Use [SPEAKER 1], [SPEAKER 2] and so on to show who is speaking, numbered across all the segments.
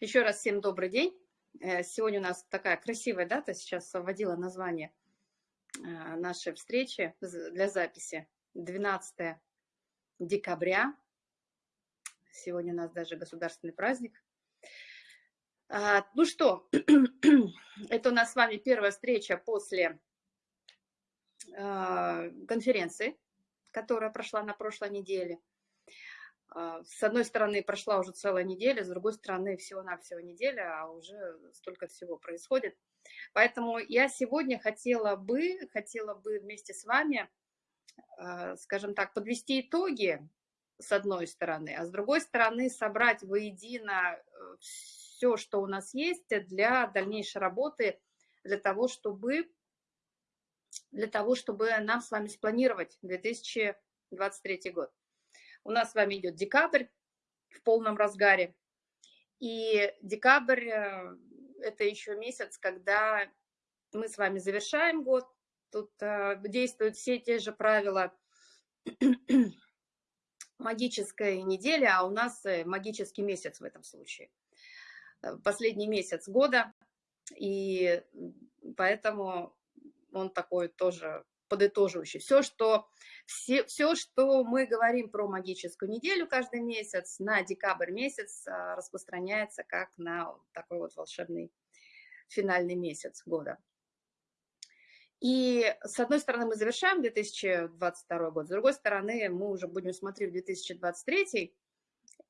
[SPEAKER 1] Еще раз всем добрый день. Э, сегодня у нас такая красивая дата, сейчас вводила название э, нашей встречи для записи. 12 декабря. Сегодня у нас даже государственный праздник. А, ну что, это у нас с вами первая встреча после а, конференции, которая прошла на прошлой неделе. А, с одной стороны, прошла уже целая неделя, с другой стороны, всего-навсего неделя, а уже столько всего происходит. Поэтому я сегодня хотела бы, хотела бы вместе с вами, а, скажем так, подвести итоги с одной стороны, а с другой стороны собрать воедино э, все, что у нас есть для дальнейшей работы, для того, чтобы, для того, чтобы нам с вами спланировать 2023 год. У нас с вами идет декабрь в полном разгаре. И декабрь э, – это еще месяц, когда мы с вами завершаем год. Тут э, действуют все те же правила магической недели, а у нас э, магический месяц в этом случае. Последний месяц года, и поэтому он такой тоже подытоживающий. Все, что, все, все, что мы говорим про магическую неделю каждый месяц, на декабрь месяц а, распространяется как на такой вот волшебный финальный месяц года. И с одной стороны мы завершаем 2022 год, с другой стороны мы уже будем смотреть в 2023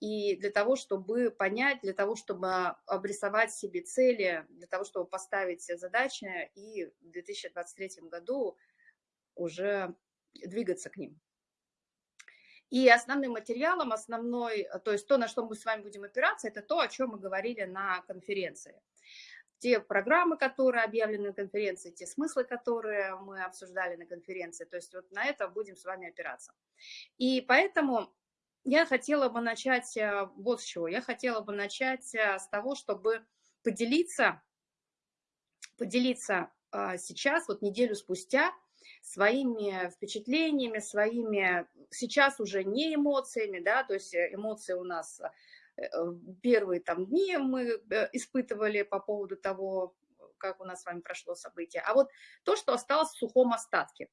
[SPEAKER 1] и для того, чтобы понять, для того, чтобы обрисовать себе цели, для того, чтобы поставить задачи и в 2023 году уже двигаться к ним. И основным материалом, основной, то есть то, на что мы с вами будем опираться, это то, о чем мы говорили на конференции. Те программы, которые объявлены на конференции, те смыслы, которые мы обсуждали на конференции, то есть вот на это будем с вами опираться. И поэтому я хотела бы начать э, вот с чего. Я хотела бы начать э, с того, чтобы поделиться, поделиться э, сейчас, вот неделю спустя, своими впечатлениями, своими, сейчас уже не эмоциями, да, то есть э, эмоции у нас э, э, первые там дни мы испытывали по поводу того, как у нас с вами прошло событие, а вот то, что осталось в сухом остатке,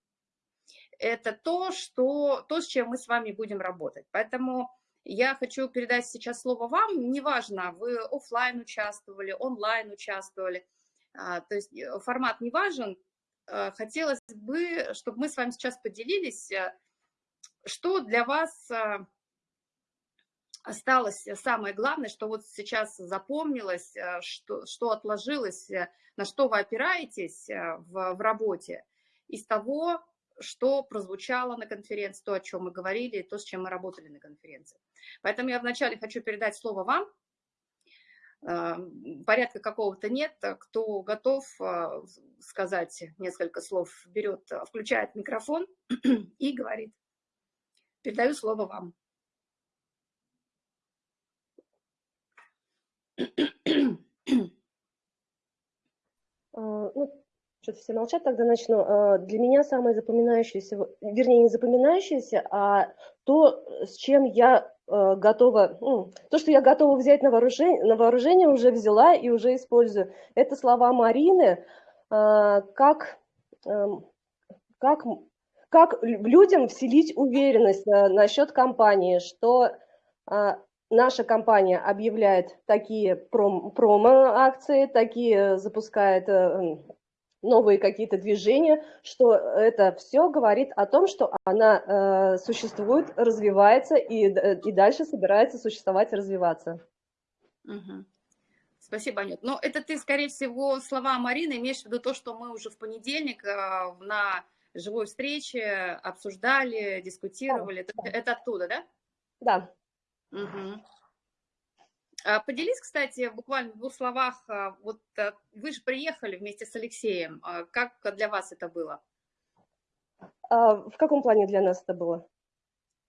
[SPEAKER 1] это то, что, то, с чем мы с вами будем работать. Поэтому я хочу передать сейчас слово вам, неважно, вы офлайн участвовали, онлайн участвовали, а, то есть формат не важен, хотелось бы, чтобы мы с вами сейчас поделились, э, что для вас э, осталось самое главное, что вот сейчас запомнилось, что, что отложилось, на что вы опираетесь в, в работе из того, что прозвучало на конференции, то, о чем мы говорили, то, с чем мы работали на конференции. Поэтому я вначале хочу передать слово вам, порядка какого-то нет. Кто готов а, сказать несколько слов, берет, включает микрофон и говорит. Передаю слово вам.
[SPEAKER 2] А, ну, что-то все молчат, тогда начну. Для меня самое запоминающееся, вернее, не запоминающееся, а то, с чем я Э, готова, ну, то, что я готова взять на вооружение, на вооружение, уже взяла и уже использую. Это слова Марины, э, как, эм, как, как людям вселить уверенность э, насчет компании, что наша компания объявляет такие пром, промо-акции, такие запускает новые какие-то движения, что это все говорит о том, что она э, существует, развивается и, э, и дальше собирается существовать и развиваться.
[SPEAKER 1] Угу. Спасибо, Анют. Но это ты, скорее всего, слова Марины имеешь в виду то, что мы уже в понедельник э, на живой встрече обсуждали, дискутировали. Да, это, да. это оттуда, да?
[SPEAKER 2] Да.
[SPEAKER 1] Угу. А, поделись, кстати, буквально в двух словах, а, вот э, вы же приехали вместе с Алексеем, а, как для вас это было?
[SPEAKER 2] В каком плане для нас это было?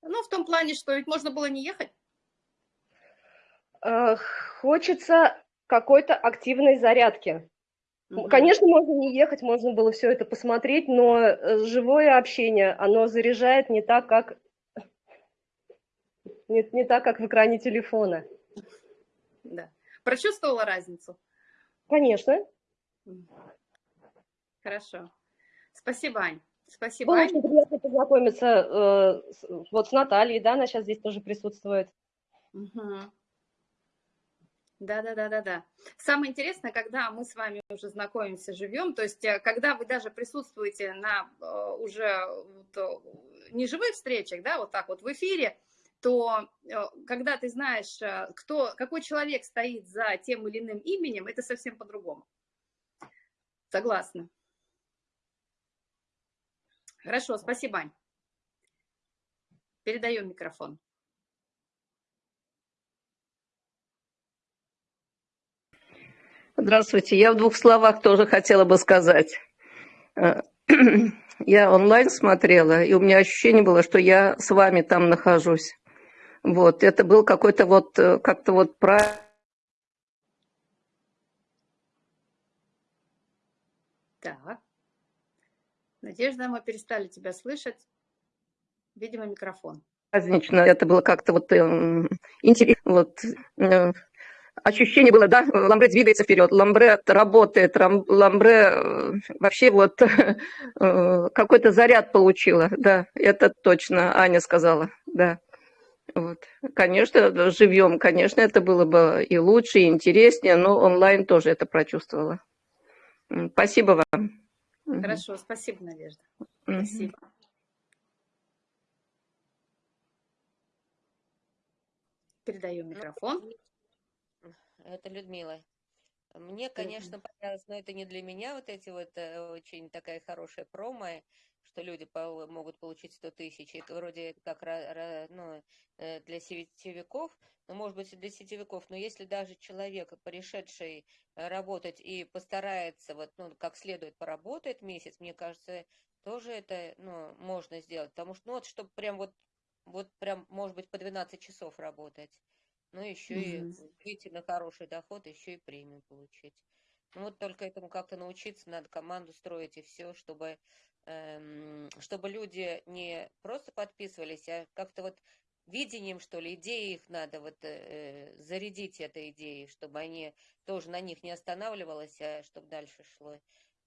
[SPEAKER 1] Ну, в том плане, что ведь можно было не ехать.
[SPEAKER 2] Хочется какой-то активной зарядки. Угу. Конечно, можно не ехать, можно было все это посмотреть, но э, живое общение, оно заряжает не так, как не, не так, как в экране телефона.
[SPEAKER 1] Прочувствовала разницу?
[SPEAKER 2] Конечно.
[SPEAKER 1] Хорошо. Спасибо, Ань. Спасибо,
[SPEAKER 2] Было
[SPEAKER 1] Ань.
[SPEAKER 2] очень приятно познакомиться э, с, вот с Натальей, да, она сейчас здесь тоже присутствует.
[SPEAKER 1] Угу. Да, да, да, да, да. Самое интересное, когда мы с вами уже знакомимся, живем, то есть э, когда вы даже присутствуете на э, уже вот, не живых встречах, да, вот так вот в эфире, то когда ты знаешь, кто, какой человек стоит за тем или иным именем, это совсем по-другому. Согласна. Хорошо, спасибо, Ань. Передаю микрофон.
[SPEAKER 3] Здравствуйте. Я в двух словах тоже хотела бы сказать. Э, я онлайн смотрела, и у меня ощущение было, что я с вами там нахожусь. Вот, это был какой-то вот, э, как-то вот про...
[SPEAKER 1] Так. Надежда, мы перестали тебя слышать. Видимо, микрофон.
[SPEAKER 3] Празднично. Это было как-то вот э, интересно. Вот, э, ощущение было, да, Ламбре двигается вперед, Ламбре работает, Ламбре э, вообще вот э, какой-то заряд получила, да, это точно Аня сказала, да. Вот. Конечно, живьем, конечно, это было бы и лучше, и интереснее, но онлайн тоже это прочувствовала. Спасибо вам.
[SPEAKER 1] Хорошо, спасибо, Надежда. Спасибо. Передаю микрофон.
[SPEAKER 4] Это Людмила. Мне, конечно, понравилось, но это не для меня, вот эти вот э, очень такая хорошая промо, что люди могут получить 100 тысяч. Это вроде как ну, э, для сетевиков, ну, может быть, и для сетевиков, но если даже человек, пришедший работать и постарается, вот, ну, как следует поработает месяц, мне кажется, тоже это, ну, можно сделать, потому что, ну, вот, чтобы прям вот, вот прям, может быть, по 12 часов работать, ну, еще mm-hmm. и выйти на хороший доход, еще и премию получить. Ну, вот только этому как-то научиться, надо команду строить и все, чтобы, чтобы люди не просто подписывались, а как-то вот видением, что ли, идеи их надо вот э, зарядить этой идеей, чтобы они тоже на них не останавливалось, а чтобы дальше шло.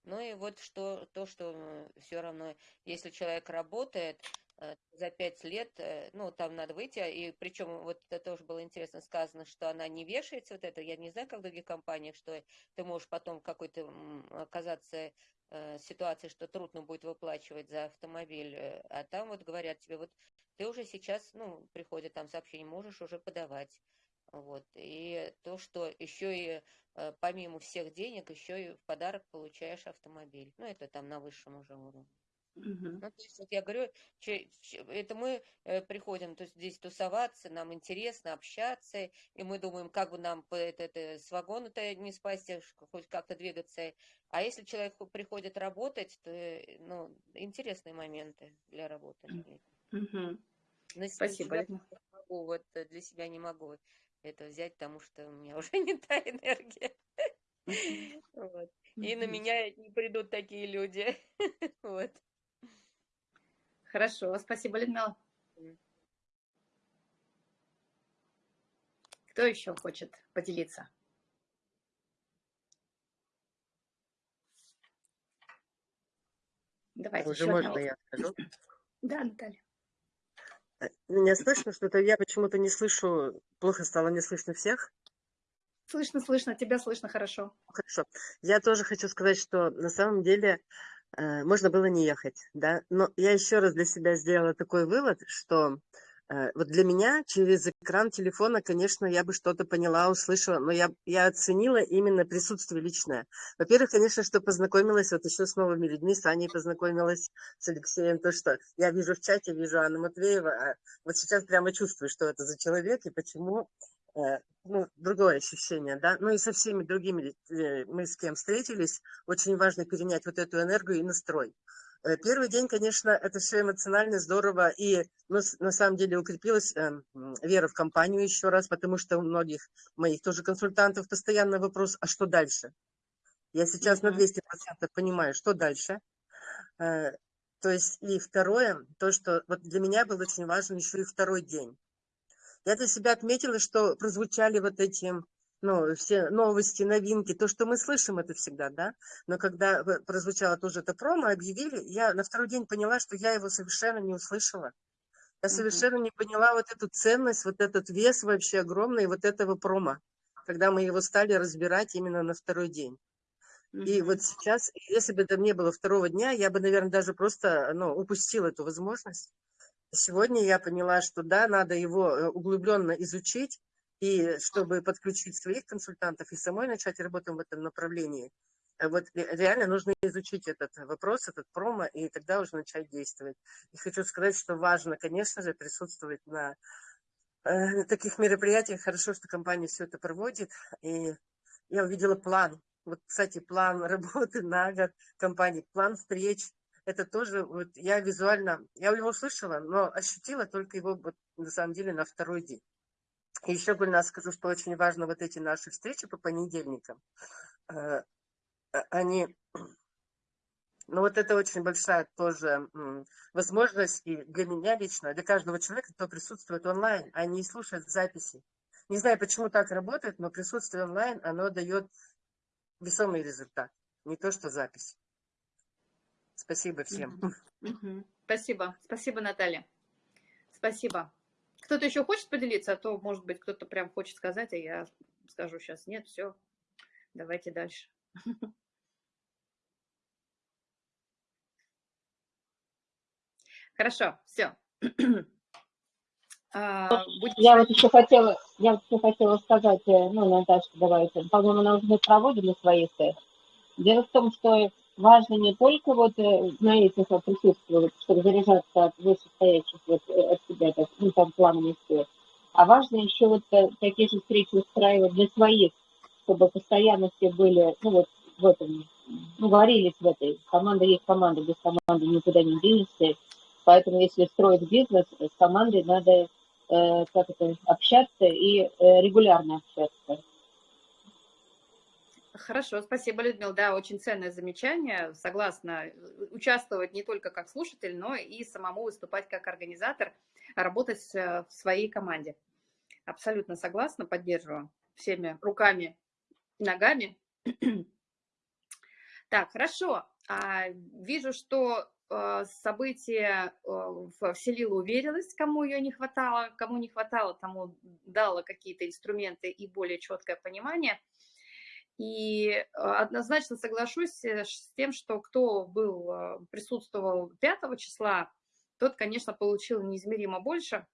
[SPEAKER 4] Ну и вот что, то, что все равно, если человек работает э, за пять лет, э, ну, там надо выйти, и причем вот это тоже было интересно сказано, что она не вешается, вот это, я не знаю, как в других компаниях, что ты можешь потом какой-то оказаться э, ситуации, что трудно будет выплачивать за автомобиль, э, а там вот говорят тебе, вот ты уже сейчас, ну, приходит там сообщение, можешь уже подавать. Вот. И то, что еще и э, помимо всех денег, еще и в подарок получаешь автомобиль. Ну, это там на высшем уже уровне. Uh-huh. Ну, то есть, вот я говорю, это мы э, приходим то есть, здесь тусоваться, нам интересно общаться, и мы думаем, как бы нам это, это, с вагона-то не спасти, хоть как-то двигаться. А если человек приходит работать, то э, ну, интересные моменты для работы. Uh-huh.
[SPEAKER 1] На Спасибо.
[SPEAKER 4] Себя могу, вот э, для себя не могу это взять, потому что у меня уже не та энергия. Вот. И на меня не придут такие люди. Вот.
[SPEAKER 1] Хорошо, спасибо, Людмила. Кто еще хочет поделиться? Давайте.
[SPEAKER 5] Уже можно я скажу?
[SPEAKER 1] Да, Наталья.
[SPEAKER 5] Э, меня слышно что-то? Я почему-то не слышу, плохо стало, не слышно всех.
[SPEAKER 1] Слышно, слышно, тебя слышно хорошо.
[SPEAKER 5] Хорошо. Я тоже хочу сказать, что на самом деле можно было не ехать, да, но я еще раз для себя сделала такой вывод, что Э, вот для меня через экран телефона, конечно, я бы что-то поняла, услышала, но я, я оценила именно присутствие личное. Во-первых, конечно, что познакомилась вот еще с новыми людьми, с Аней познакомилась, с Алексеем, то, что я вижу в чате, вижу Анну Матвеева, а вот сейчас прямо чувствую, что это за человек и почему, э, ну, другое ощущение, да, ну и со всеми другими э, мы с кем встретились, очень важно перенять вот эту энергию и настрой. Э, первый день, конечно, это все эмоционально здорово, и ну, на самом деле укрепилась э, вера в компанию еще раз, потому что у многих моих тоже консультантов постоянно вопрос, а что дальше? Я сейчас на 200% понимаю, что дальше. Э, то есть, и второе, то, что вот для меня был очень важен еще и второй день. Я для себя отметила, что прозвучали вот эти ну, все новости, новинки, то, что мы слышим, это всегда, да. Но когда прозвучало тоже это промо, объявили, я на второй день поняла, что я его совершенно не услышала. Я совершенно не поняла вот эту ценность, вот этот вес вообще огромный вот этого промо, когда мы его стали разбирать именно на второй день. И вот сейчас, если бы это не было второго дня, я бы, наверное, даже просто ну, упустила эту возможность. Сегодня я поняла, что да, надо его э, углубленно изучить, и чтобы подключить своих консультантов и самой начать работать в этом направлении. Э, вот реально нужно изучить этот вопрос, этот промо, и тогда уже начать действовать. И хочу сказать, что важно, конечно же, присутствовать на э, таких мероприятиях. Хорошо, что компания все это проводит. И я увидела план вот, кстати, план работы на год компании, план встреч, это тоже, вот я визуально, я его слышала, но ощутила только его вот, на самом деле на второй день. Еще, Гульна, скажу, что очень важно вот эти наши встречи по понедельникам. Э, а, они, ну вот это очень большая тоже возможность и для меня лично, для каждого человека, кто присутствует онлайн, а не слушает записи. Не знаю, почему так работает, но присутствие онлайн, оно дает весомый результат, не то что запись. Спасибо всем.
[SPEAKER 1] Спасибо. Спасибо, Наталья. Спасибо. Кто-то еще хочет поделиться, а то, может быть, кто-то прям хочет сказать, а я скажу сейчас нет, все, давайте дальше. Хорошо, все.
[SPEAKER 6] А, я вот еще хотела, я вот еще хотела сказать, э, ну, Наташка, давайте, по-моему, она уже проводили свои тест. Дело в том, что важно не только вот э, на этих вот присутствовать, чтобы заряжаться от вышестоящих вот э, от себя, так, ну, там, плановых все, а важно еще вот такие же встречи устраивать для своих, чтобы постоянно все были, ну, вот в этом, ну, говорились в этой, команда есть команда, без команды никуда не денешься, поэтому если строить бизнес, с командой надо Э, как это, общаться и э, регулярно общаться.
[SPEAKER 1] Хорошо, спасибо, Людмила. Да, очень ценное замечание. Согласна, участвовать не только как слушатель, но и самому выступать как организатор, работать в своей команде. Абсолютно согласна, поддерживаю всеми руками, ногами. Так, хорошо. А, вижу, что а, событие вселило уверенность, кому ее не хватало, кому не хватало, тому дало какие-то инструменты и более четкое понимание. И а, однозначно соглашусь э, с тем, что кто был, присутствовал 5 числа, тот, конечно, получил неизмеримо больше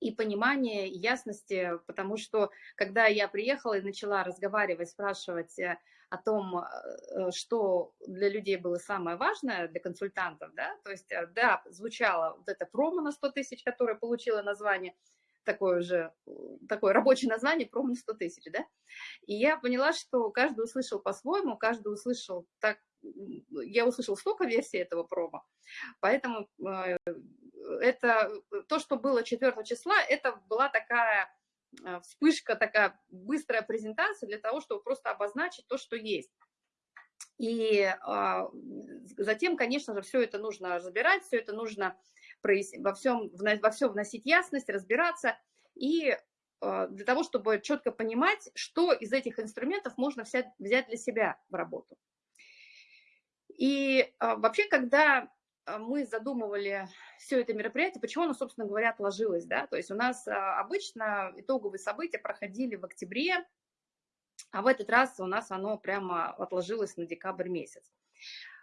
[SPEAKER 1] и понимания, и ясности, потому что когда я приехала и начала разговаривать, спрашивать, э, о том, э, что для людей было самое важное, для консультантов, да, то есть, э, да, звучало вот это промо на 100 тысяч, которое получило название, такое же, такое рабочее название, промо на 100 тысяч, да, и я поняла, что каждый услышал по-своему, каждый услышал так, я услышала столько версий этого промо, поэтому э, это, то, что было 4 числа, это была такая Э, вспышка, такая быстрая презентация для того, чтобы просто обозначить то, что есть. И а, затем, конечно же, все это нужно разбирать, все это нужно во всем, во всем вносить ясность, разбираться. И а, для того, чтобы четко понимать, что из этих инструментов можно взять, взять для себя в работу. И а, вообще, когда а, мы задумывали все это мероприятие, почему оно, собственно говоря, отложилось, да, то есть у нас обычно итоговые события проходили в октябре, а в этот раз у нас оно прямо отложилось на декабрь месяц.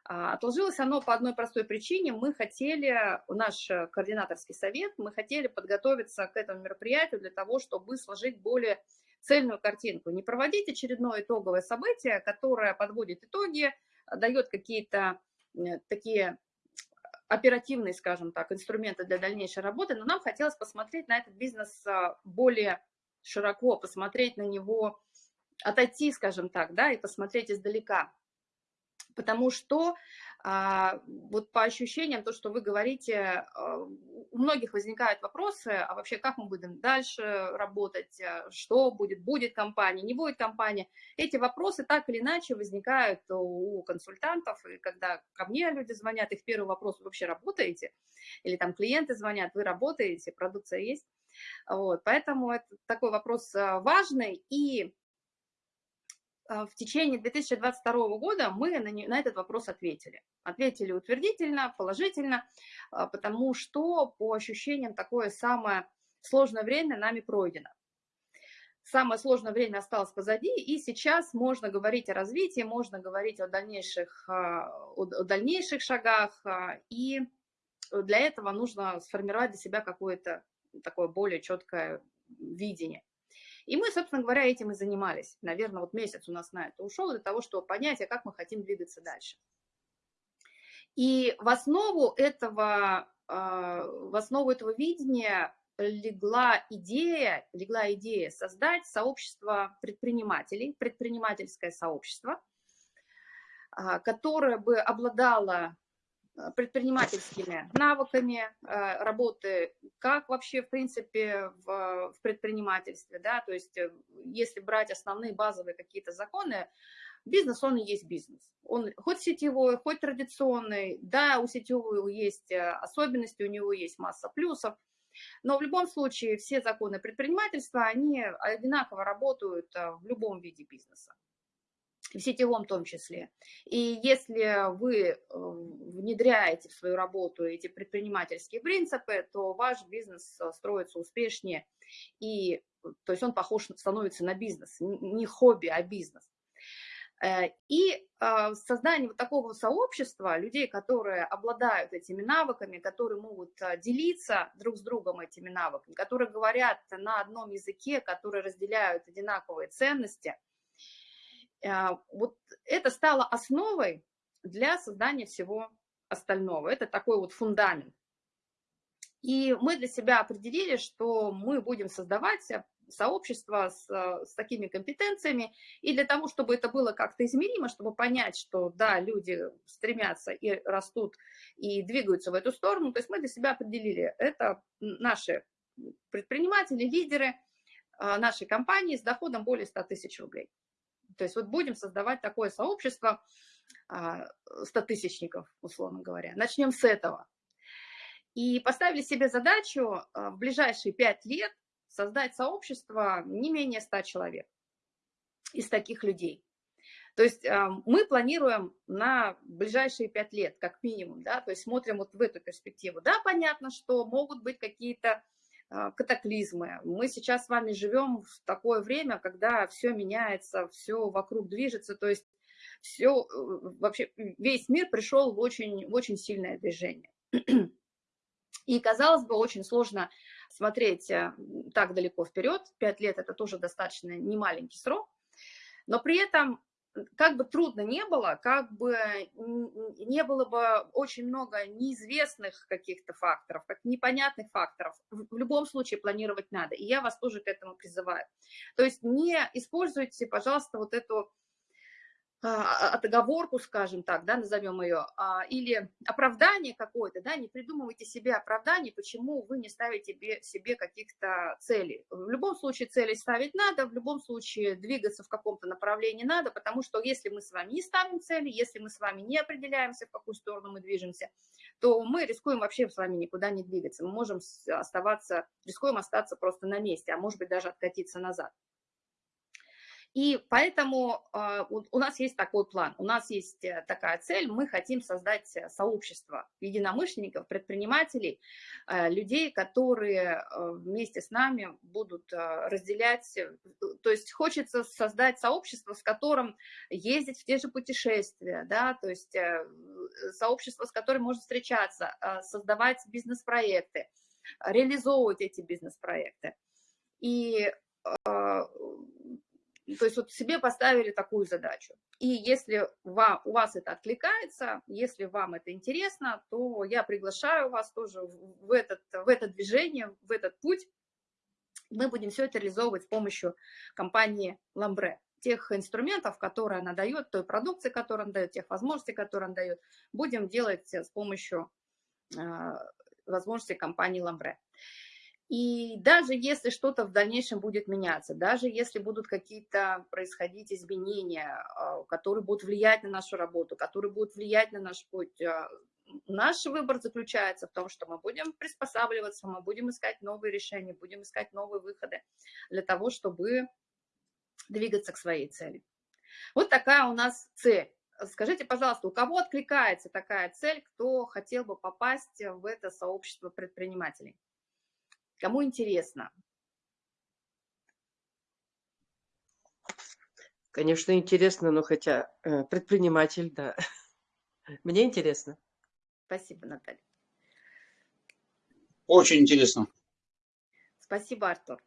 [SPEAKER 1] А, отложилось оно по одной простой причине. Мы хотели, наш координаторский совет, мы хотели подготовиться к этому мероприятию для того, чтобы сложить более цельную картинку. Не проводить очередное итоговое событие, которое подводит итоги, дает какие-то э, такие оперативные, скажем так, инструменты для дальнейшей работы, но нам хотелось посмотреть на этот бизнес а, более широко, посмотреть на него, отойти, скажем так, да, и посмотреть издалека. Потому что а, вот по ощущениям, то, что вы говорите, а, у многих возникают вопросы, а вообще как мы будем дальше работать, а, что будет, будет компания, не будет компания. Эти вопросы так или иначе возникают у консультантов, и когда ко мне люди звонят, их первый вопрос, вы вообще работаете? Или там клиенты звонят, вы работаете, продукция есть? Вот, поэтому это такой вопрос важный, и в течение 2022 года мы на, на этот вопрос ответили. Ответили утвердительно, положительно, потому что по ощущениям такое самое сложное время нами пройдено самое сложное время осталось позади, и сейчас можно говорить о развитии, можно говорить о дальнейших, а, о дальнейших шагах, а, и для этого нужно сформировать для себя какое-то такое более четкое видение. И мы, собственно говоря, этим и занимались. Наверное, вот месяц у нас на это ушел для того, чтобы понять, а как мы хотим двигаться дальше. И в основу этого, а, в основу этого видения легла идея, легла идея создать сообщество предпринимателей, предпринимательское сообщество, а, которое бы обладало предпринимательскими навыками а, работы, как вообще, в принципе, в, в предпринимательстве, да, то есть э, если брать основные базовые какие-то законы, бизнес, он и есть бизнес. Он хоть сетевой, хоть традиционный, да, у сетевого есть э, особенности, у него есть масса плюсов, но в любом случае все законы предпринимательства, они одинаково работают э, в любом виде бизнеса в сетевом том числе. И если вы э, внедряете в свою работу эти предпринимательские принципы, то ваш бизнес э, строится успешнее, и то есть он похож, становится на бизнес, не хобби, а бизнес. Э, и создание вот такого сообщества, людей, которые обладают этими навыками, которые могут делиться друг с другом этими навыками, которые говорят на одном языке, которые разделяют одинаковые ценности, вот это стало основой для создания всего остального. Это такой вот фундамент. И мы для себя определили, что мы будем создавать сообщества с, с такими компетенциями, и для того, чтобы это было как-то измеримо, чтобы понять, что да, люди стремятся и растут, и двигаются в эту сторону, то есть мы для себя определили, это наши предприниматели, лидеры а, нашей компании с доходом более 100 тысяч рублей. То есть вот будем создавать такое сообщество 100-тысячников, а, условно говоря. Начнем с этого. И поставили себе задачу а, в ближайшие 5 лет создать сообщество не менее 100 человек из таких людей. То есть а, мы планируем на ближайшие пять лет, как минимум, да, то есть смотрим вот в эту перспективу. Да, понятно, что могут быть какие-то катаклизмы. Мы сейчас с вами живем в такое время, когда все меняется, все вокруг движется, то есть все, э, вообще весь мир пришел в очень, очень сильное движение. И, казалось бы, очень сложно смотреть э, так далеко вперед. Пять лет – это тоже достаточно немаленький срок. Но при этом, как бы трудно не было, как бы не было бы очень много неизвестных каких-то факторов, как непонятных факторов, в любом случае планировать надо. И я вас тоже к этому призываю. То есть не используйте, пожалуйста, вот эту отговорку, скажем так, да, назовем ее, а, или оправдание какое-то, да, не придумывайте себе оправдание, почему вы не ставите себе каких-то целей. В любом случае цели ставить надо, в любом случае двигаться в каком-то направлении надо, потому что если мы с вами не ставим цели, если мы с вами не определяемся, в какую сторону мы движемся, то мы рискуем вообще с вами никуда не двигаться. Мы можем оставаться, рискуем остаться просто на месте, а может быть даже откатиться назад. И поэтому а, у нас есть такой план, у нас есть э, такая цель, мы хотим создать э, сообщество единомышленников, предпринимателей, э, людей, которые вместе с нами будут разделять, то есть хочется создать сообщество, с которым ездить в те же путешествия, да, то есть сообщество, с которым можно встречаться, создавать бизнес-проекты, реализовывать эти бизнес-проекты. И то есть вот себе поставили такую задачу. И если вам, у вас это откликается, если вам это интересно, то я приглашаю вас тоже в, этот, в это движение, в этот путь. Мы будем все это реализовывать с помощью компании Ламбре. Тех инструментов, которые она дает, той продукции, которую она дает, тех возможностей, которые она дает, будем делать с помощью э, возможностей компании Ламбре. И даже если что-то в дальнейшем будет меняться, даже если будут какие-то происходить изменения, а, которые будут влиять на нашу работу, которые будут влиять на наш путь, а, наш выбор заключается в том, что мы будем приспосабливаться, мы будем искать новые решения, будем искать новые выходы для того, чтобы двигаться к своей цели. Вот такая у нас цель. Скажите, пожалуйста, у кого откликается такая цель, кто хотел бы попасть в это сообщество предпринимателей? Кому интересно?
[SPEAKER 5] Конечно, интересно, но хотя э, предприниматель, да. Мне интересно.
[SPEAKER 1] Спасибо, Наталья.
[SPEAKER 7] Очень интересно.
[SPEAKER 1] Спасибо, Артур.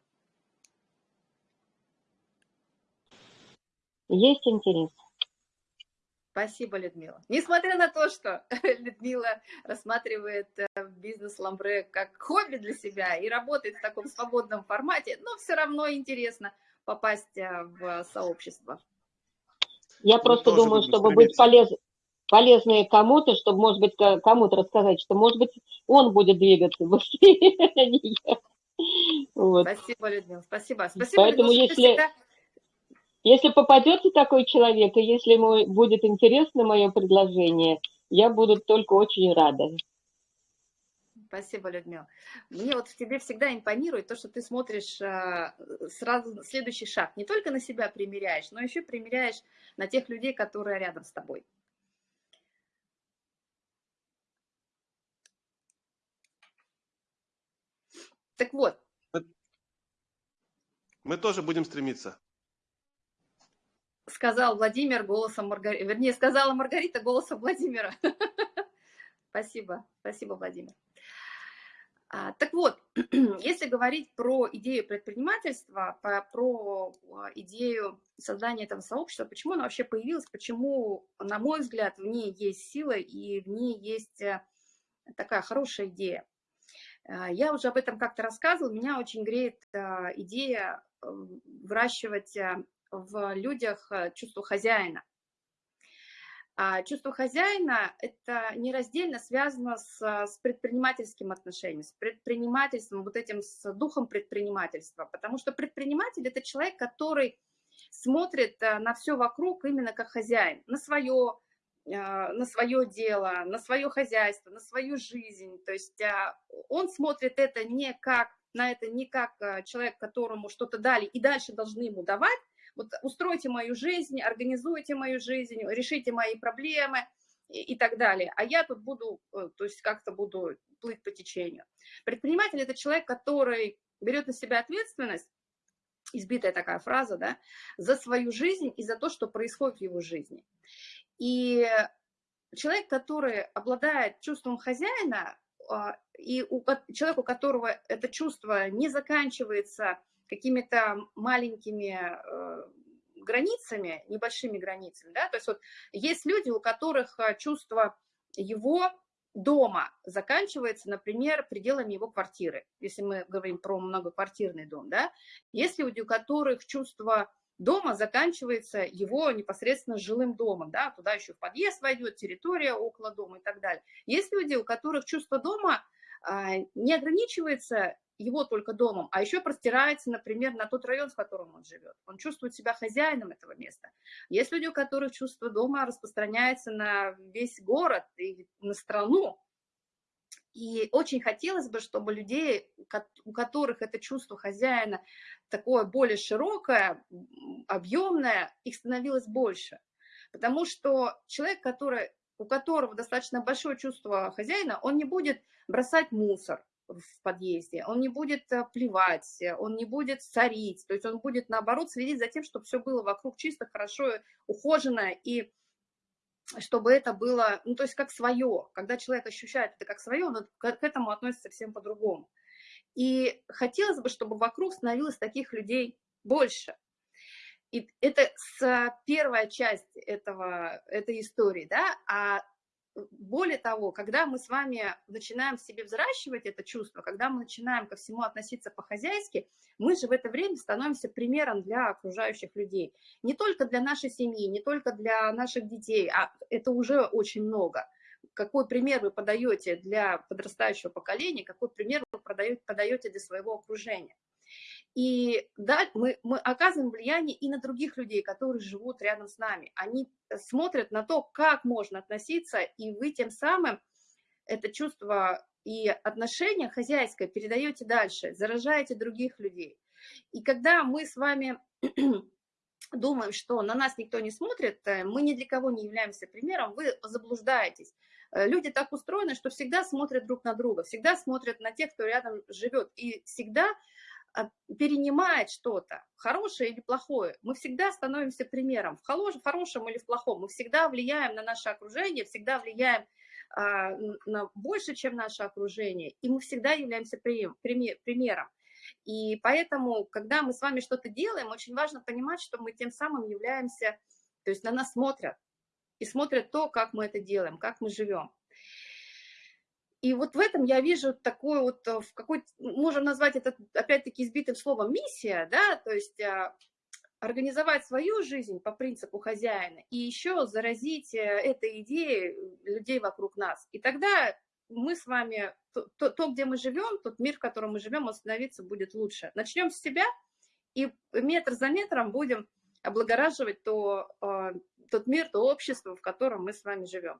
[SPEAKER 6] Есть интерес.
[SPEAKER 1] Спасибо, Людмила. Несмотря на то, что Людмила рассматривает э, бизнес ламбре как хобби для себя и работает в таком свободном формате, но все равно интересно попасть э, в сообщество.
[SPEAKER 6] Я Мы просто думаю, чтобы быть полез, полезной кому-то, чтобы, может быть, кому-то рассказать, что, может быть, он будет двигаться быстрее, а
[SPEAKER 1] вот. Спасибо, Людмила, спасибо. Спасибо,
[SPEAKER 6] Поэтому Людмила, если... Всегда если попадется такой человек, и если ему будет интересно мое предложение, я буду только очень рада.
[SPEAKER 1] Спасибо, Людмила. Мне вот в тебе всегда импонирует то, что ты смотришь а, сразу следующий шаг. Не только на себя примеряешь, но еще примеряешь на тех людей, которые рядом с тобой. Так вот.
[SPEAKER 8] Мы тоже будем стремиться
[SPEAKER 1] сказал Владимир голосом Маргариты, вернее, сказала Маргарита голосом Владимира. Спасибо, спасибо, Владимир. А, так вот, если говорить про идею предпринимательства, про, а, идею создания этого сообщества, почему она вообще появилась, почему, на мой взгляд, в ней есть сила и в ней есть э, такая хорошая идея. А, я уже об этом как-то рассказывала, меня очень греет идея э, выращивать э, в людях э, чувство хозяина. А чувство хозяина – это нераздельно связано с, с предпринимательским отношением, с предпринимательством, вот этим с духом предпринимательства. Потому что предприниматель – это человек, который смотрит э, на все вокруг именно как хозяин, на свое, э, на свое дело, на свое хозяйство, на свою жизнь. То есть он смотрит это не как, на это не как человек, которому что-то дали и дальше должны ему давать, вот устройте мою жизнь, организуйте мою жизнь, решите мои проблемы и, и так далее. А я тут буду, э, то есть как-то буду плыть по течению. Предприниматель – это человек, который берет на себя ответственность, избитая такая фраза, да, за свою жизнь и за то, что происходит в его жизни. И человек, который обладает чувством хозяина, а, и у, человек, у которого это чувство не заканчивается какими-то маленькими э, границами, небольшими границами, да, то есть вот есть люди, у которых э, чувство его дома заканчивается, например, пределами его квартиры, если мы говорим про многоквартирный дом, да, есть люди, у которых чувство дома заканчивается его непосредственно жилым домом, да, туда еще в подъезд войдет, территория около дома и так далее. Есть люди, у которых чувство дома а, не ограничивается его только домом, а еще простирается, например, на тот район, в котором он живет. Он чувствует себя хозяином этого места. Есть люди, у которых чувство дома распространяется на весь город и на страну. И очень хотелось бы, чтобы людей, у которых это чувство хозяина такое более широкое, объемное, их становилось больше. Потому что человек, который, у которого достаточно большое чувство хозяина, он не будет бросать мусор, в подъезде, он не будет э, плевать, он не будет царить, то есть он будет, наоборот, следить за тем, чтобы все было вокруг чисто, хорошо, ухожено, и чтобы это было, ну, то есть как свое. Когда человек ощущает это как свое, он к этому относится всем по-другому. И хотелось бы, чтобы вокруг становилось таких людей больше. И это первая часть этого, этой истории, да, а более того, когда мы с вами начинаем в себе взращивать это чувство, когда мы начинаем ко всему относиться по-хозяйски, мы же в это время становимся примером для окружающих людей. Не только для нашей семьи, не только для наших детей, а это уже очень много. Какой пример вы подаете для подрастающего поколения, какой пример вы подаете для своего окружения. И да, мы, мы оказываем влияние и на других людей, которые живут рядом с нами. Они э, смотрят на то, как можно относиться, и вы тем самым это чувство и отношение хозяйское передаете дальше, заражаете других людей. И когда мы с вами думаем, что на нас никто не смотрит, э, мы ни для кого не являемся примером, вы заблуждаетесь. Э, люди так устроены, что всегда смотрят друг на друга, всегда смотрят на тех, кто рядом живет, и всегда перенимает что-то, хорошее или плохое. Мы всегда становимся примером, в хорошем или в плохом. Мы всегда влияем на наше окружение, всегда влияем а, на больше, чем наше окружение, и мы всегда являемся примером. И поэтому, когда мы с вами что-то делаем, очень важно понимать, что мы тем самым являемся, то есть на нас смотрят, и смотрят то, как мы это делаем, как мы живем. И вот в этом я вижу такую вот, э, в какой можем назвать это опять-таки избитым словом миссия, да, то есть а, организовать свою жизнь по принципу хозяина и еще заразить э, этой идеей людей вокруг нас. И тогда мы с вами, то, то, то, где мы живем, тот мир, в котором мы живем, остановиться будет лучше. Начнем с себя и метр за метром будем облагораживать то, э, тот мир, то общество, в котором мы с вами живем.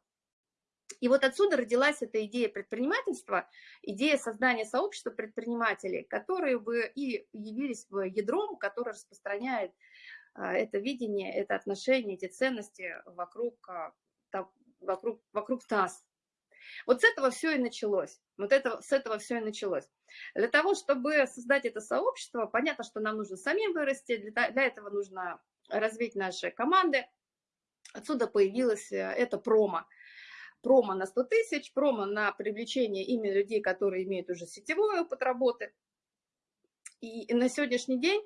[SPEAKER 1] И вот отсюда родилась эта идея предпринимательства, идея создания сообщества предпринимателей, которые бы и явились бы ядром, который распространяет а, это видение, это отношение, эти ценности вокруг, а, вокруг, вокруг нас. Вот с этого все и началось. Вот это, с этого все и началось. Для того, чтобы создать это сообщество, понятно, что нам нужно самим вырасти, для, для этого нужно развить наши команды. Отсюда появилось э, это промо промо на 100 тысяч, промо на привлечение именно людей, которые имеют уже сетевой опыт работы. И на сегодняшний день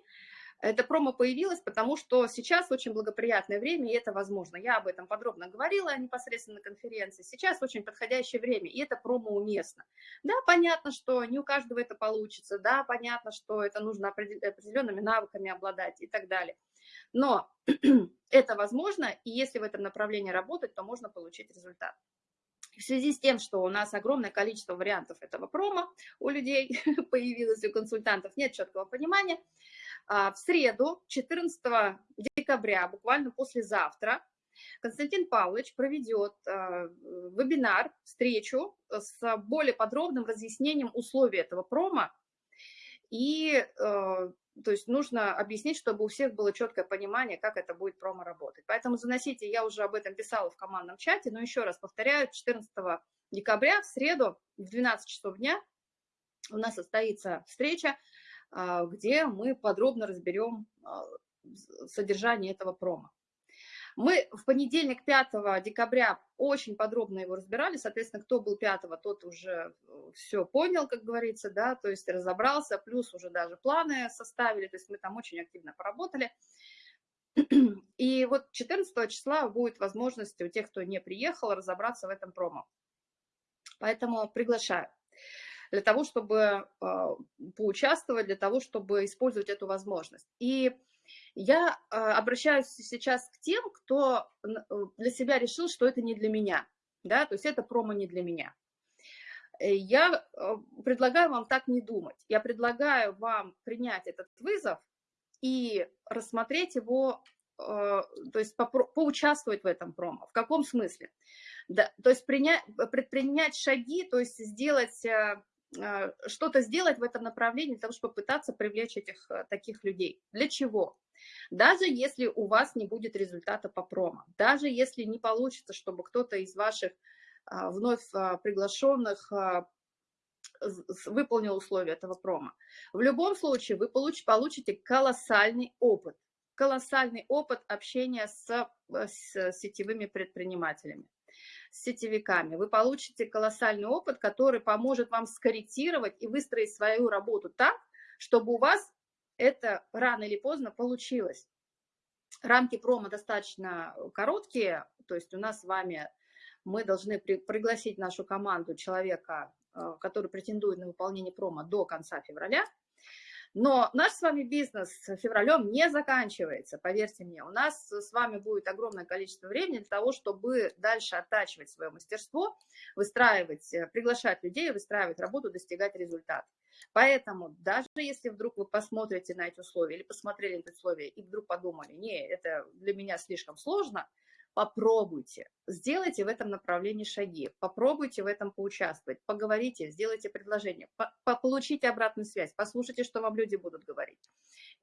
[SPEAKER 1] это промо появилось, потому что сейчас очень благоприятное время, и это возможно. Я об этом подробно говорила непосредственно на конференции. Сейчас очень подходящее время, и это промо уместно. Да, понятно, что не у каждого это получится, да, понятно, что это нужно определенными навыками обладать и так далее. Но это возможно, и если в этом направлении работать, то можно получить результат. В связи с тем, что у нас огромное количество вариантов этого промо у людей появилось, у консультантов нет четкого понимания, а, в среду, 14 декабря, буквально послезавтра, Константин Павлович проведет а, вебинар, встречу с более подробным разъяснением условий этого промо. И а, то есть нужно объяснить, чтобы у всех было четкое понимание, как это будет промо работать. Поэтому заносите, я уже об этом писала в командном чате, но еще раз повторяю, 14 декабря в среду в 12 часов дня у нас состоится встреча, а, где мы подробно разберем а, содержание этого промо. Мы в понедельник, 5 декабря, очень подробно его разбирали, соответственно, кто был 5, тот уже э, все понял, как говорится, да, то есть разобрался, плюс уже даже планы составили, то есть мы там очень активно поработали. И вот 14 числа будет возможность у тех, кто не приехал, разобраться в этом промо. Поэтому приглашаю для того, чтобы э, поучаствовать, для того, чтобы использовать эту возможность. И я а, обращаюсь сейчас к тем, кто э, для себя решил, что это не для меня, да, то есть это промо не для меня. Э, я э, предлагаю вам так не думать. Я предлагаю вам принять этот вызов и рассмотреть его, то есть поучаствовать в этом промо. В каком смысле? Да, то есть принять, предпринять шаги, то есть сделать что-то сделать в этом направлении, для того, чтобы попытаться привлечь этих э, таких людей. Для чего? Даже если у вас не будет результата по промо, даже если не получится, чтобы кто-то из ваших а, вновь а, приглашенных выполнил условия этого промо. В любом случае вы получите колоссальный опыт, колоссальный опыт общения с, э, с сетевыми предпринимателями с сетевиками. Вы получите колоссальный опыт, который поможет вам скорректировать и выстроить свою работу так, чтобы у вас это рано или поздно получилось. Рамки промо достаточно короткие, то есть у нас с вами мы должны пригласить нашу команду человека, э, который претендует на выполнение промо до конца февраля. Но наш с вами бизнес февралем не заканчивается, поверьте мне. У нас с вами будет огромное количество времени для того, чтобы дальше оттачивать свое мастерство, выстраивать, э, приглашать людей, выстраивать работу, достигать результата. Поэтому даже если вдруг вы посмотрите на эти условия или посмотрели на эти условия и вдруг подумали, не, это для меня слишком сложно, попробуйте, сделайте в этом направлении шаги, попробуйте в этом поучаствовать, поговорите, сделайте предложение, по получите обратную связь, послушайте, что вам люди будут говорить.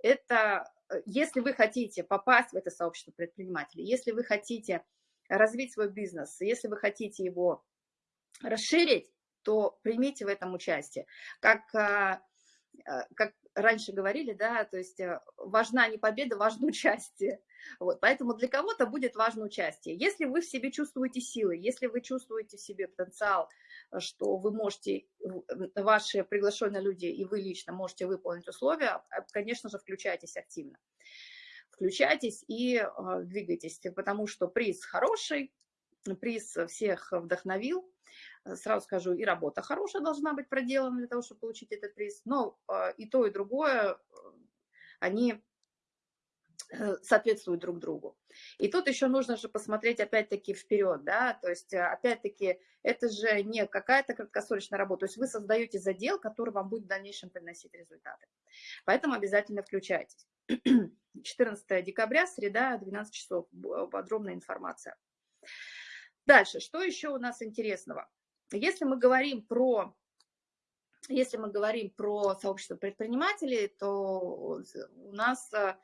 [SPEAKER 1] Это, э, если вы хотите попасть в это сообщество предпринимателей, если вы хотите развить свой бизнес, если вы хотите его расширить, то примите в этом участие. Как, а, как раньше говорили, да, то есть э, важна не победа, важно участие. Вот, поэтому для кого-то будет важно участие. Если вы в себе чувствуете силы, если вы чувствуете в себе потенциал, что вы можете, ваши приглашенные люди и вы лично можете выполнить условия, конечно же, включайтесь активно. Включайтесь и э, двигайтесь, потому что приз хороший, приз всех вдохновил, Э, сразу скажу, и работа хорошая должна быть проделана для того, чтобы получить этот приз, но а, и то, и другое, э, они э, соответствуют друг другу. И тут еще нужно же посмотреть опять-таки вперед, да, то есть опять-таки это же не какая-то краткосрочная работа, то есть вы создаете задел, который вам будет в дальнейшем приносить результаты. Поэтому обязательно включайтесь. 14 декабря, среда, 12 часов, подробная информация. Дальше, что еще у нас интересного? Если мы говорим про если мы говорим про сообщество предпринимателей, то у нас э,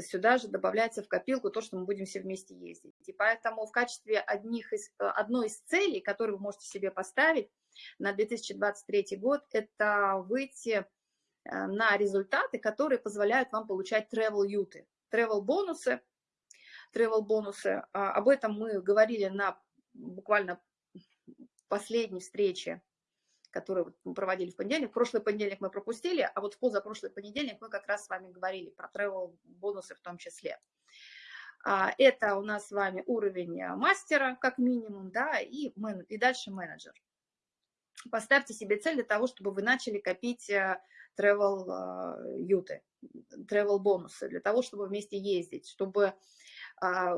[SPEAKER 1] сюда же добавляется в копилку то, что мы будем все вместе ездить. И поэтому в качестве одних из, э, одной из целей, которую вы можете себе поставить на 2023 год, это выйти э, на результаты, которые позволяют вам получать travel-юты, travel-бонусы. Travel-бонусы, а, об этом мы говорили на буквально последней встрече, которую мы проводили в понедельник. Прошлый понедельник мы пропустили, а вот в позапрошлый понедельник мы как раз с вами говорили про travel бонусы в том числе. А, это у нас с вами уровень мастера, как минимум, да, и, мен, и дальше менеджер. Поставьте себе цель для того, чтобы вы начали копить э, travel юты, travel бонусы, для того, чтобы вместе ездить, чтобы а,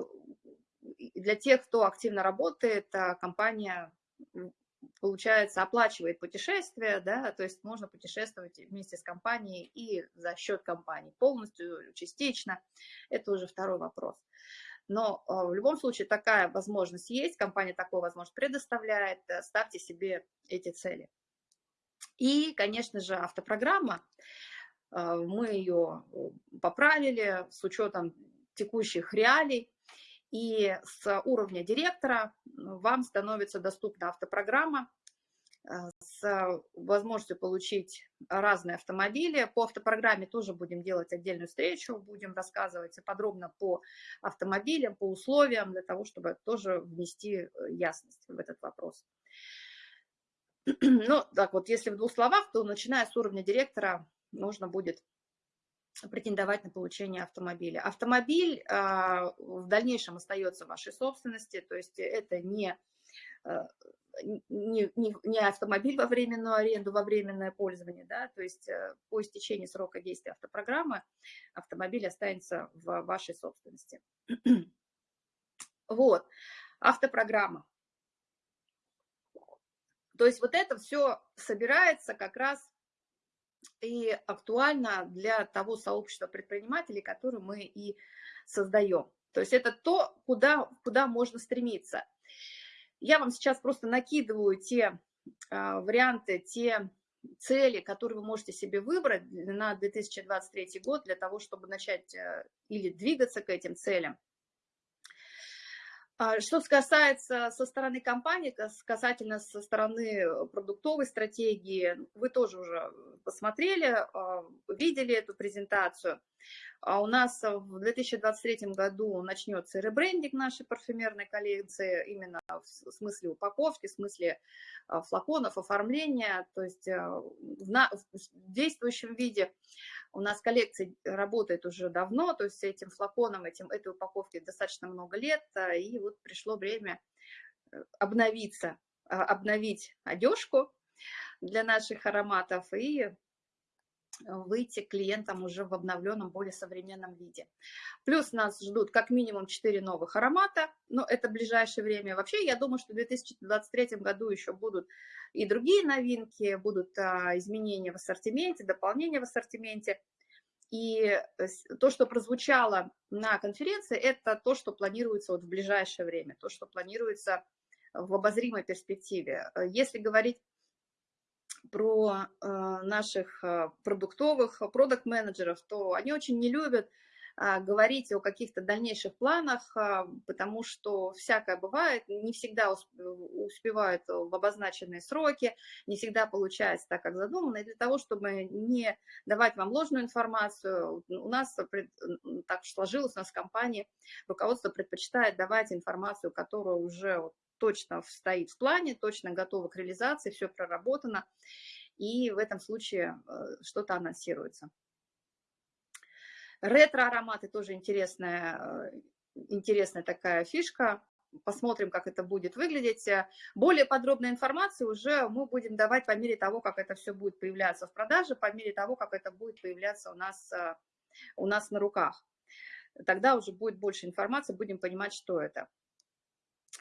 [SPEAKER 1] для тех, кто активно работает, а, компания получается, оплачивает путешествие, да, то есть можно путешествовать вместе с компанией и за счет компании, полностью, частично, это уже второй вопрос. Но а, в любом случае такая возможность есть, компания такую возможность предоставляет, э, ставьте себе эти цели. И, конечно же, автопрограмма, а, мы ее э, поправили с учетом текущих реалий, и с уровня директора вам становится доступна автопрограмма э, с возможностью получить разные автомобили. По автопрограмме тоже будем делать отдельную встречу, будем рассказывать подробно по автомобилям, по условиям, для того, чтобы тоже внести э, ясность в этот вопрос. Ну, так вот, если в двух словах, то начиная с уровня директора нужно будет претендовать на получение автомобиля. Автомобиль а, в дальнейшем остается в вашей собственности, то есть это не, а, не, не, не автомобиль во временную аренду, во временное пользование, да, то есть э, по истечении срока действия автопрограммы автомобиль останется в вашей собственности. Вот, автопрограмма. То есть вот это все собирается как раз и актуально для того сообщества предпринимателей, которое мы и создаем. То есть это то, куда, куда можно стремиться. Я вам сейчас просто накидываю те э, варианты, те цели, которые вы можете себе выбрать на 2023 год для того, чтобы начать э, или двигаться к этим целям. А, что касается со стороны компании, касательно со стороны продуктовой стратегии, вы тоже уже посмотрели, а, видели эту презентацию. А у нас в 2023 году начнется ребрендинг нашей парфюмерной коллекции, именно в смысле упаковки, в смысле а, флаконов, оформления, то есть а, в, на, в действующем виде у нас коллекция работает уже давно, то есть этим флаконом, этим, этой упаковке достаточно много лет, и вот пришло время э, обновиться, обновить одежку для наших ароматов и выйти клиентам уже в обновленном, более современном виде. Плюс нас ждут как минимум 4 новых аромата, но это ближайшее время. Вообще, я думаю, что в 2023 году еще будут и другие новинки, будут а, изменения в ассортименте, дополнения в ассортименте. И то, что прозвучало на конференции, это то, что планируется вот в ближайшее время, то, что планируется в обозримой перспективе. Если говорить про наших продуктовых продукт-менеджеров, то они очень не любят а, говорить о каких-то дальнейших планах, а, потому что всякое бывает, не всегда успевают в обозначенные сроки, не всегда получается так, как задумано. И для того, чтобы не давать вам ложную информацию, у нас так сложилось, у нас в компании руководство предпочитает давать информацию, которая уже точно стоит в плане, точно готова к реализации, все проработано, и в этом случае э, что-то анонсируется. Ретро-ароматы тоже интересная, э, интересная такая фишка. Посмотрим, как это будет выглядеть. Более подробной информации уже мы будем давать по мере того, как это все будет появляться в продаже, по мере того, как это будет появляться у нас, э, у нас на руках. Тогда уже будет больше информации, будем понимать, что это.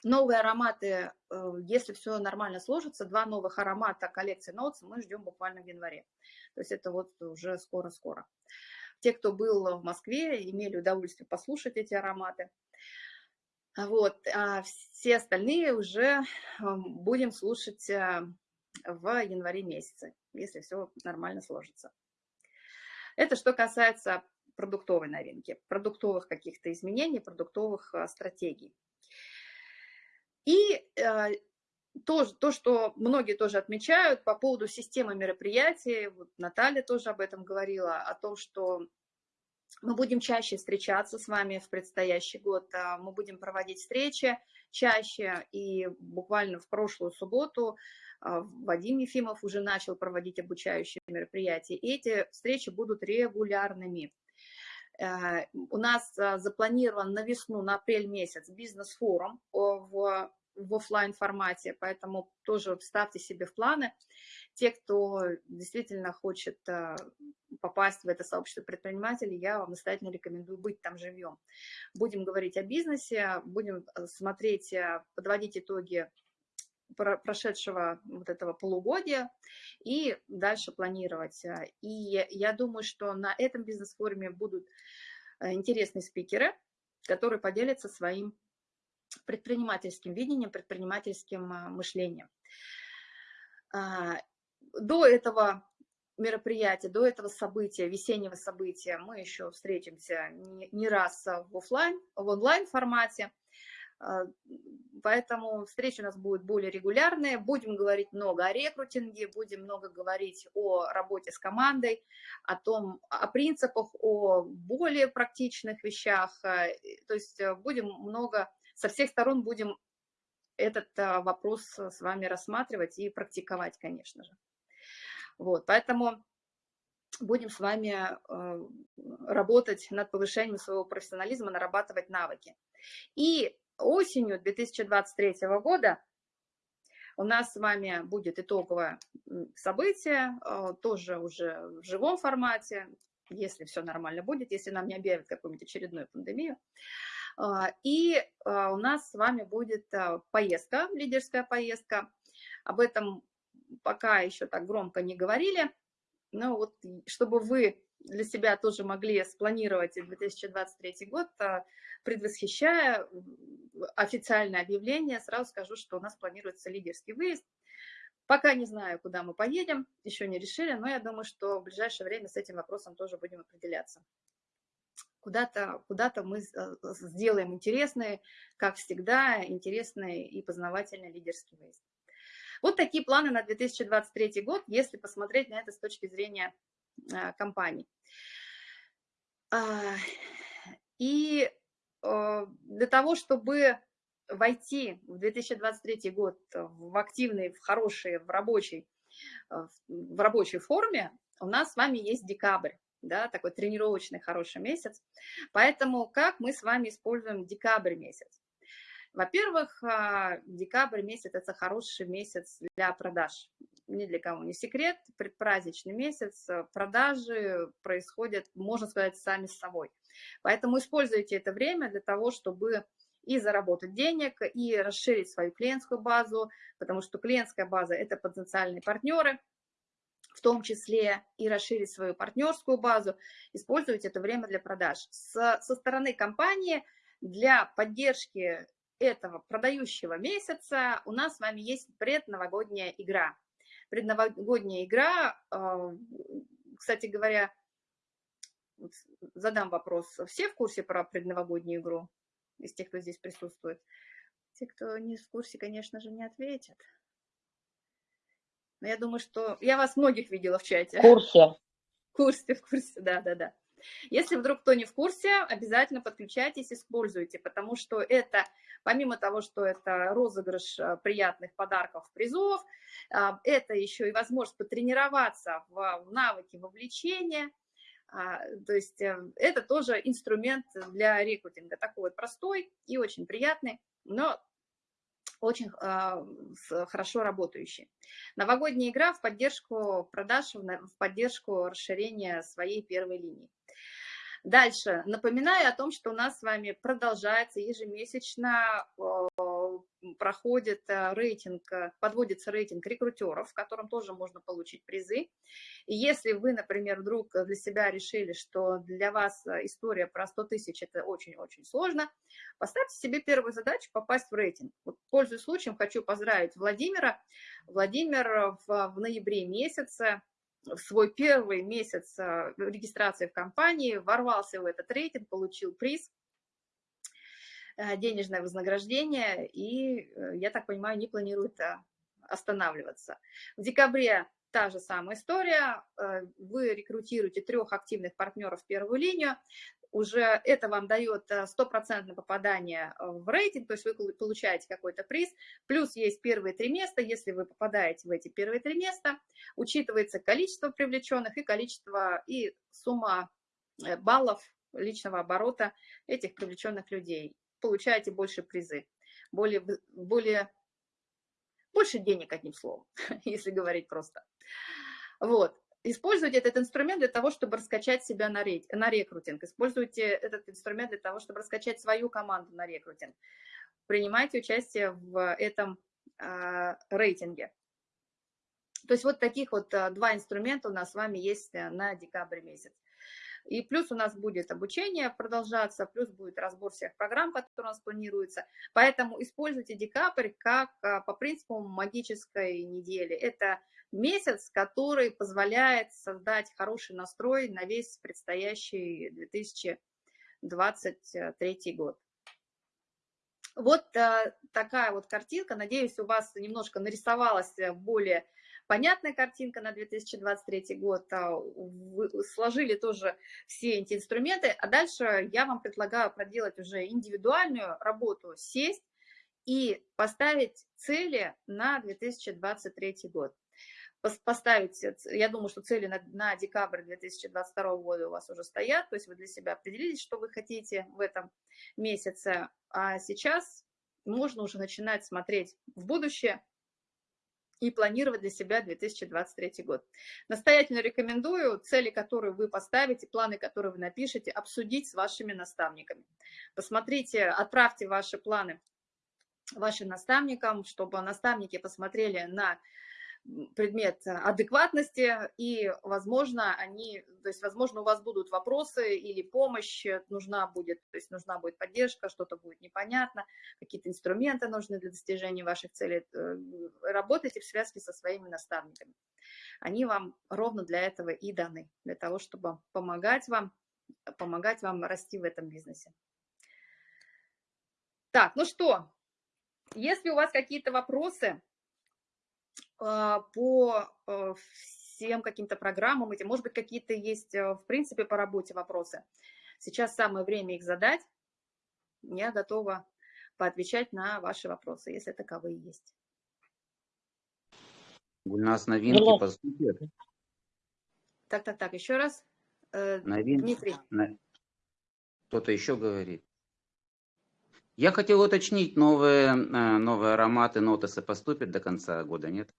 [SPEAKER 1] Новые ароматы, э, если все нормально сложится, два новых аромата коллекции Notes мы ждем буквально в январе. То есть это вот уже скоро-скоро. Те, кто был в Москве, имели удовольствие послушать эти ароматы. Вот, а все остальные уже будем слушать э, в январе месяце, если все нормально сложится. Это что касается продуктовой новинки, продуктовых каких-то изменений, продуктовых э, стратегий. И э, то, то, что многие тоже отмечают по поводу системы мероприятий, вот Наталья тоже об этом говорила, о том, что мы будем чаще встречаться с вами в предстоящий год, а, мы будем проводить встречи чаще, и буквально в прошлую субботу а, Вадим Ефимов уже начал проводить обучающие мероприятия, и эти встречи будут регулярными. Э, у нас а, запланирован на весну, на апрель месяц бизнес-форум в в офлайн формате, поэтому тоже ставьте себе в планы. Те, кто действительно хочет э, попасть в это сообщество предпринимателей, я вам настоятельно рекомендую быть там живьем. Будем говорить о бизнесе, будем э, смотреть, э, подводить итоги прошедшего вот этого полугодия и дальше планировать. И я думаю, что на этом бизнес-форуме будут интересные спикеры, которые поделятся своим предпринимательским видением, предпринимательским а, мышлением. А, до этого мероприятия, до этого события, весеннего события мы еще встретимся не раз в офлайн, в онлайн формате, поэтому встречи у нас будут более регулярные, будем говорить много о рекрутинге, будем много говорить о работе с командой, о том, о принципах, о более практичных вещах, то есть э, будем много со всех сторон будем этот а, вопрос с вами рассматривать и практиковать, конечно же. Вот, поэтому будем с вами а, работать над повышением своего профессионализма, нарабатывать навыки. И осенью 2023 года у нас с вами будет итоговое событие, а, тоже уже в живом формате, если все нормально будет, если нам не объявят какую-нибудь очередную пандемию. А, и а, у нас с вами будет поездка, лидерская поездка. Об этом пока еще так громко не говорили, но вот чтобы вы для себя тоже могли спланировать 2023 год, предвосхищая официальное объявление, сразу скажу, что у нас планируется лидерский выезд. Пока не знаю, куда мы поедем, еще не решили, но я думаю, что в ближайшее время с этим вопросом тоже будем определяться куда-то куда, -то, мы э, сделаем интересные, как всегда, интересные и познавательные лидерские выезд. Вот такие планы на 2023 год, если посмотреть на это с точки зрения компаний. А, и для того, чтобы войти в 2023 год в активный, в хороший, в рабочий, в рабочей форме, у нас с вами есть декабрь да, такой тренировочный хороший месяц. Поэтому как мы с вами используем декабрь месяц? Во-первых, а, декабрь месяц – это хороший месяц для продаж. Ни для кого не секрет, предпраздничный месяц, а, продажи происходят, можно сказать, сами с собой. Поэтому используйте это время для того, чтобы и заработать денег, и расширить свою клиентскую базу, потому что клиентская база – это потенциальные партнеры – в том числе и расширить свою партнерскую базу, использовать это время для продаж. С, со стороны компании для поддержки этого продающего месяца у нас с вами есть предновогодняя игра. Предновогодняя игра, а, кстати говоря, задам вопрос, все в курсе про предновогоднюю игру из тех, кто здесь присутствует? Те, кто не в курсе, конечно же, не ответят. Но я думаю, что я вас многих видела в чате.
[SPEAKER 6] В курсе.
[SPEAKER 1] В курсе, в курсе, да, да, да. Если вдруг кто не в курсе, обязательно подключайтесь, используйте, потому что это, помимо того, что это розыгрыш э, приятных подарков, призов, э, это еще и возможность потренироваться в навыке вовлечения, а, то есть э, это тоже инструмент для рекрутинга, такой вот простой и очень приятный, но очень а, хорошо работающий. Новогодняя игра в поддержку продаж, в поддержку расширения своей первой линии. Дальше. Напоминаю о том, что у нас с вами продолжается ежемесячно проходит э, рейтинг, э, подводится рейтинг рекрутеров, в котором тоже можно получить призы. И если вы, например, вдруг для себя решили, что для вас э, история про 100 тысяч – это очень-очень сложно, поставьте себе первую задачу – попасть в рейтинг. Вот, пользуясь случаем, хочу поздравить Владимира. Владимир в, в ноябре месяце в свой первый месяц регистрации в компании ворвался в этот рейтинг, получил приз денежное вознаграждение, и, э, я так понимаю, не планирует э, останавливаться. В декабре та же самая история. Вы рекрутируете трех активных партнеров в первую линию. Уже это вам дает стопроцентное попадание в рейтинг, то есть вы получаете какой-то приз. Плюс есть первые три места. Если вы попадаете в эти первые три места, учитывается количество привлеченных и количество и сумма баллов личного оборота этих привлеченных людей получаете больше призы, более, более, больше денег, одним словом, если говорить просто. Вот. Используйте этот инструмент для того, чтобы раскачать себя на, рейд, на рекрутинг. Используйте этот инструмент для того, чтобы раскачать свою команду на рекрутинг. Принимайте участие в этом э, рейтинге. То есть вот таких вот э, два инструмента у нас с вами есть э, на декабрь месяц. И плюс у нас будет обучение продолжаться, плюс будет разбор всех программ, которые у нас планируются. Поэтому используйте декабрь как а, по принципу магической недели. Это месяц, который позволяет создать хороший настрой на весь предстоящий 2023 год. Вот а, такая вот картинка. Надеюсь, у вас немножко нарисовалась более понятная картинка на 2023 год, а, вы сложили тоже все эти инструменты, а дальше я вам предлагаю проделать уже индивидуальную работу, сесть и поставить цели на 2023 год. Поставить, я думаю, что цели на, на декабрь 2022 года у вас уже стоят, то есть вы для себя определились, что вы хотите в этом месяце, а сейчас можно уже начинать смотреть в будущее, и планировать для себя 2023 год. Настоятельно рекомендую цели, которые вы поставите, планы, которые вы напишете, обсудить с вашими наставниками. Посмотрите, отправьте ваши планы вашим наставникам, чтобы наставники посмотрели на предмет адекватности, и, возможно, они, то есть, возможно, у вас будут вопросы или помощь нужна будет, то есть нужна будет поддержка, что-то будет непонятно, какие-то инструменты нужны для достижения ваших целей. Э, работайте в связке со своими наставниками. Они вам ровно для этого и даны, для того, чтобы помогать вам, помогать вам расти в этом бизнесе. Так, ну что, если у вас какие-то вопросы, по э, всем каким-то программам эти, может быть, какие-то есть, э, в принципе, по работе вопросы. Сейчас самое время их задать. Я готова поотвечать на ваши вопросы, если таковые есть.
[SPEAKER 7] У нас новинки по сути.
[SPEAKER 1] Так, так, так, еще раз. Э,
[SPEAKER 7] новинки.
[SPEAKER 1] Дмитрий.
[SPEAKER 7] Кто-то еще говорит. Я хотел уточнить, новые, новые ароматы, нотесы поступят до конца года, нет?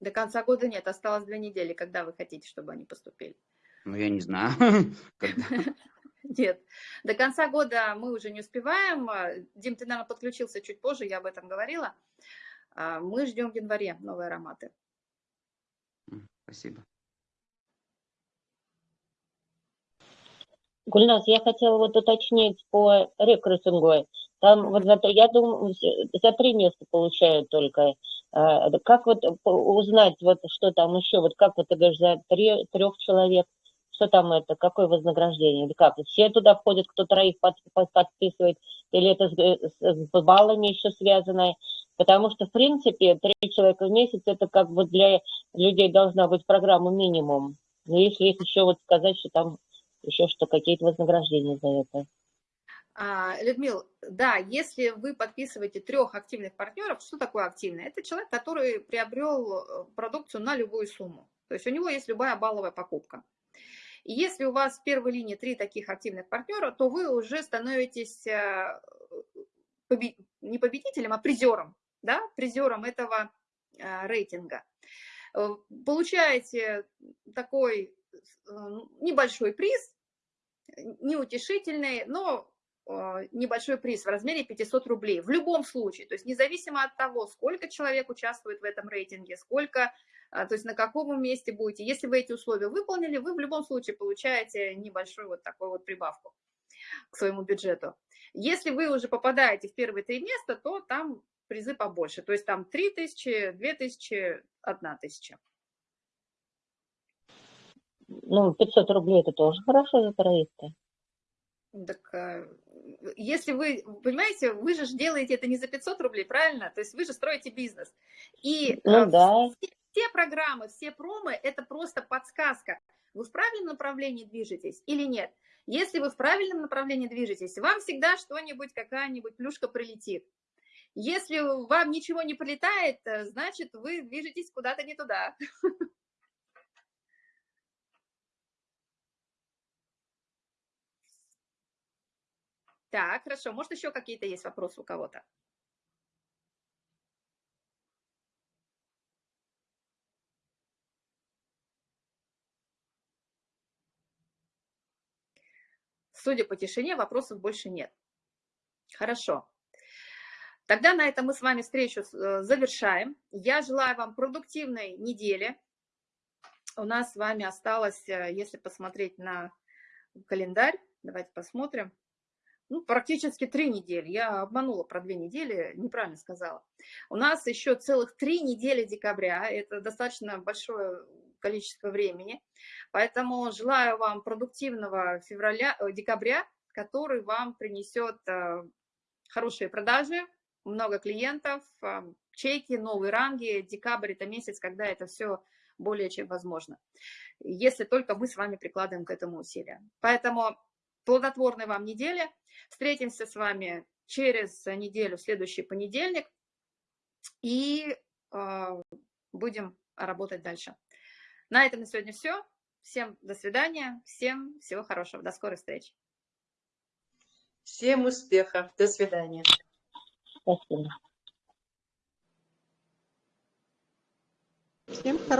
[SPEAKER 1] До конца года нет, осталось две недели. Когда вы хотите, чтобы они поступили?
[SPEAKER 7] Ну, я не знаю.
[SPEAKER 1] Нет, до конца года мы уже не успеваем. Дим, ты, наверное, подключился чуть позже, я об этом говорила. А, мы ждем в январе новые ароматы.
[SPEAKER 7] Спасибо.
[SPEAKER 6] Гульнас, я хотела вот уточнить по рекрутингу. Там вот за, я думаю, за три места получают только а, Как вот узнать, вот что там еще, вот как вот ты говоришь, за три, трех человек, что там это, какое вознаграждение, или как? Все туда входят, кто троих под, под- подписывает, или это с- с баллами еще связано? Потому что, в принципе, три человека в месяц, это как бы для людей должна быть программа минимум. Но если есть еще вот сказать, что там еще что, какие-то вознаграждения за это.
[SPEAKER 1] А, Людмил, да, если вы подписываете трех активных партнеров, что такое активный? Это человек, который приобрел э, продукцию на любую сумму. То есть у него есть любая балловая покупка. И если у вас в первой линии три таких активных партнера, то вы уже становитесь э, побе- не победителем, а призером, да, призером этого э, рейтинга. Получаете такой небольшой приз, неутешительный, но небольшой приз в размере 500 рублей. В любом случае, то есть независимо от того, сколько человек участвует в этом рейтинге, сколько, а, то есть на каком месте будете, если вы эти условия выполнили, вы в любом случае получаете небольшую вот такую вот прибавку к своему бюджету. Если вы уже попадаете в первые три места, то там призы побольше, то есть там 3 тысячи, 2 тысячи, 1 тысяча.
[SPEAKER 6] Ну, 500 рублей это тоже хорошо за троих-то.
[SPEAKER 1] Так, э, если вы, понимаете, вы же делаете это не за 500 рублей, правильно? То есть вы же строите бизнес. И
[SPEAKER 6] Ну
[SPEAKER 1] э,
[SPEAKER 6] да.
[SPEAKER 1] все, все программы, все промы – это просто подсказка. Вы в правильном направлении движетесь или нет? Если вы в правильном направлении движетесь, вам всегда что-нибудь, какая-нибудь плюшка прилетит. Если вам ничего не прилетает, э, значит, вы движетесь куда-то не туда. Так, хорошо. Может, еще какие-то есть вопросы у кого-то? Судя по тишине, вопросов больше нет. Хорошо. Тогда на этом мы с вами встречу э, завершаем. Я желаю вам продуктивной недели. У нас с вами осталось, э, если посмотреть на календарь, давайте посмотрим, ну, практически три недели. Я обманула про две недели, неправильно сказала. У нас еще целых три недели декабря. Это достаточно большое количество времени. Поэтому желаю вам продуктивного февраля, э, декабря, который вам принесет э, хорошие продажи, много клиентов, э, чеки, новые ранги. Декабрь – это месяц, когда это все более чем возможно. Если только мы с вами прикладываем к этому усилия. Поэтому плодотворной вам недели. Встретимся с вами через неделю, в следующий понедельник. И э, будем работать дальше. На этом на сегодня все. Всем до свидания. Всем всего хорошего. До скорой встречи.
[SPEAKER 5] Всем успехов. До свидания.
[SPEAKER 6] Спасибо.
[SPEAKER 5] Всем хорошего.